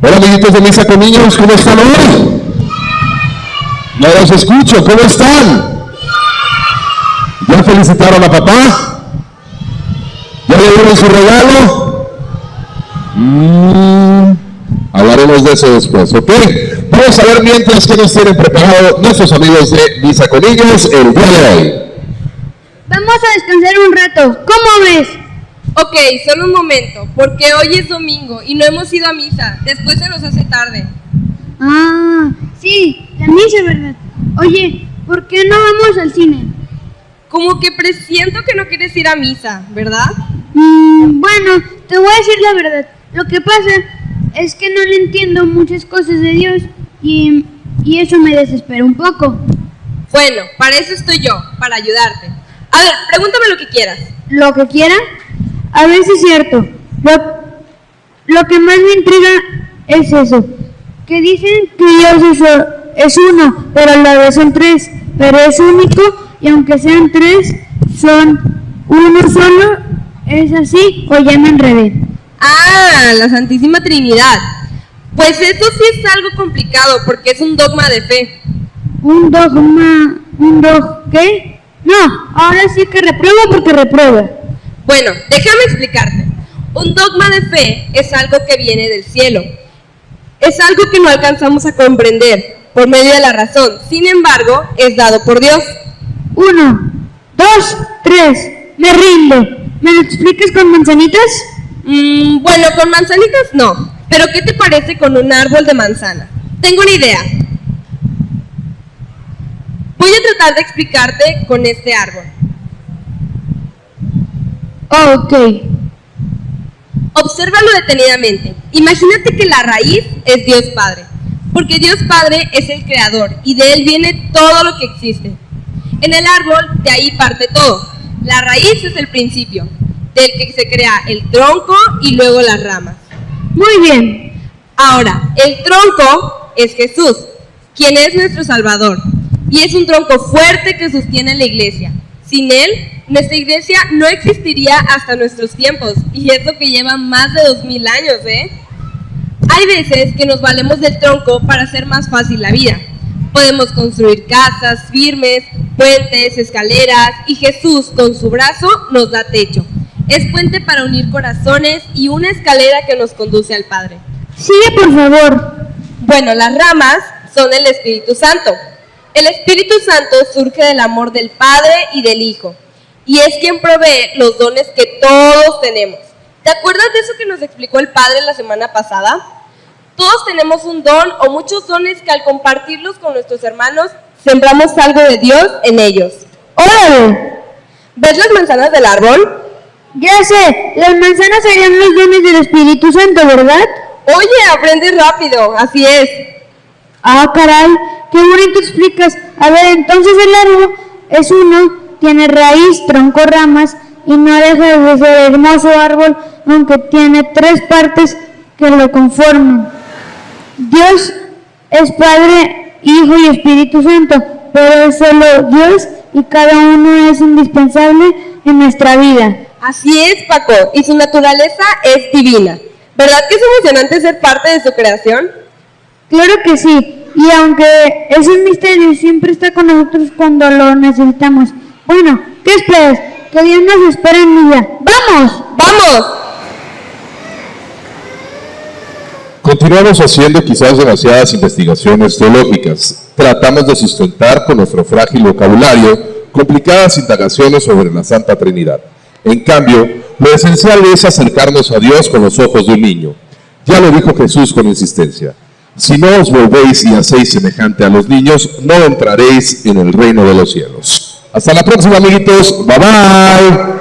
Hola amiguitos de Misa con Niños, ¿cómo están hoy? No los escucho, ¿cómo están? ¿Ya felicitaron a papá? ¿Ya le dieron su regalo? Mm, hablaremos de eso después, ¿ok? Vamos a ver mientras que nos tienen preparado nuestros amigos de Misa con Niños el día de hoy. Vamos a descansar un rato. ¿Cómo ves? Ok, solo un momento, porque hoy es domingo y no hemos ido a misa. Después se nos hace tarde. Ah, sí, la misa, ¿verdad? Oye, ¿por qué no vamos al cine? Como que presiento que no quieres ir a misa, ¿verdad? Mm, bueno, te voy a decir la verdad. Lo que pasa es que no le entiendo muchas cosas de Dios y, y eso me desespera un poco. Bueno, para eso estoy yo, para ayudarte. A ver, pregúntame lo que quieras. ¿Lo que quiera? A ver si es cierto. Lo, lo que más me intriga es eso. Que dicen que Dios es, es uno, pero a la vez son tres. Pero es único y aunque sean tres, son uno solo. ¿Es así o ya me enredé? Ah, la Santísima Trinidad. Pues eso sí es algo complicado porque es un dogma de fe. ¿Un dogma? ¿Un dog qué? No, ahora sí que repruebo porque repruebo. Bueno, déjame explicarte. Un dogma de fe es algo que viene del cielo. Es algo que no alcanzamos a comprender por medio de la razón. Sin embargo, es dado por Dios. Uno, dos, tres. Me rindo. ¿Me lo explicas con manzanitas? Mm, bueno, con manzanitas no. Pero ¿qué te parece con un árbol de manzana? Tengo una idea. Voy a tratar de explicarte con este árbol. Ok. Obsérvalo detenidamente. Imagínate que la raíz es Dios Padre, porque Dios Padre es el creador y de él viene todo lo que existe. En el árbol de ahí parte todo. La raíz es el principio, del que se crea el tronco y luego las ramas. Muy bien. Ahora, el tronco es Jesús, quien es nuestro Salvador, y es un tronco fuerte que sostiene la iglesia. Sin él, nuestra iglesia no existiría hasta nuestros tiempos, y eso que lleva más de dos mil años, ¿eh? Hay veces que nos valemos del tronco para hacer más fácil la vida. Podemos construir casas firmes, puentes, escaleras, y Jesús con su brazo nos da techo. Es puente para unir corazones y una escalera que nos conduce al Padre. Sigue, por favor. Bueno, las ramas son el Espíritu Santo. El Espíritu Santo surge del amor del Padre y del Hijo, y es quien provee los dones que todos tenemos. ¿Te acuerdas de eso que nos explicó el Padre la semana pasada? Todos tenemos un don o muchos dones que al compartirlos con nuestros hermanos, sembramos algo de Dios en ellos. ¡Órale! ¿Ves las manzanas del árbol? Ya sé, las manzanas serían los dones del Espíritu Santo, ¿verdad? Oye, aprendes rápido, así es. Ah, caray, qué bonito explicas. A ver, entonces el árbol es uno, tiene raíz, tronco, ramas y no deja de ser hermoso árbol, aunque tiene tres partes que lo conforman. Dios es Padre, Hijo y Espíritu Santo, pero es solo Dios y cada uno es indispensable en nuestra vida. Así es, Paco, y su naturaleza es divina. ¿Verdad que es emocionante ser parte de su creación? Claro que sí, y aunque es un misterio, siempre está con nosotros cuando lo necesitamos. Bueno, ¿qué esperas? Que Dios nos espera en vida. ¡Vamos! ¡Vamos! Continuamos haciendo quizás demasiadas investigaciones teológicas. Tratamos de sustentar con nuestro frágil vocabulario complicadas indagaciones sobre la Santa Trinidad. En cambio, lo esencial es acercarnos a Dios con los ojos de un niño. Ya lo dijo Jesús con insistencia. Si no os volvéis y hacéis semejante a los niños, no entraréis en el reino de los cielos. Hasta la próxima, amiguitos. Bye bye.